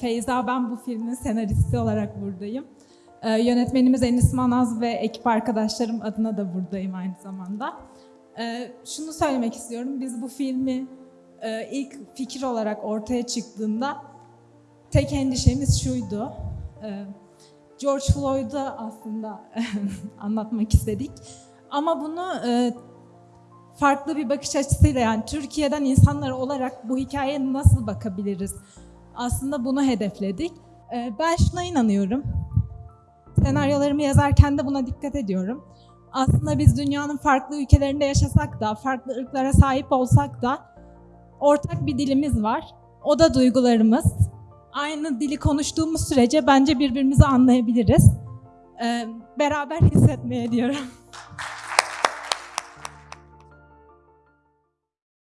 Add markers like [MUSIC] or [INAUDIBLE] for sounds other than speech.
Feyza ben bu filmin senaristi olarak buradayım. Ee, yönetmenimiz Enis Manaz ve ekip arkadaşlarım adına da buradayım aynı zamanda. Ee, şunu söylemek istiyorum, biz bu filmi e, ilk fikir olarak ortaya çıktığında tek endişemiz şuydu. Ee, George Floyd'u aslında [LAUGHS] anlatmak istedik. Ama bunu e, farklı bir bakış açısıyla yani Türkiye'den insanlar olarak bu hikayeye nasıl bakabiliriz? Aslında bunu hedefledik. Ee, Ben şuna inanıyorum. Senaryolarımı yazarken de buna dikkat ediyorum. Aslında biz dünyanın farklı ülkelerinde yaşasak da, farklı ırklara sahip olsak da ortak bir dilimiz var. O da duygularımız. Aynı dili konuştuğumuz sürece bence birbirimizi anlayabiliriz. Ee, Beraber [LAUGHS] hissetmeye diyorum.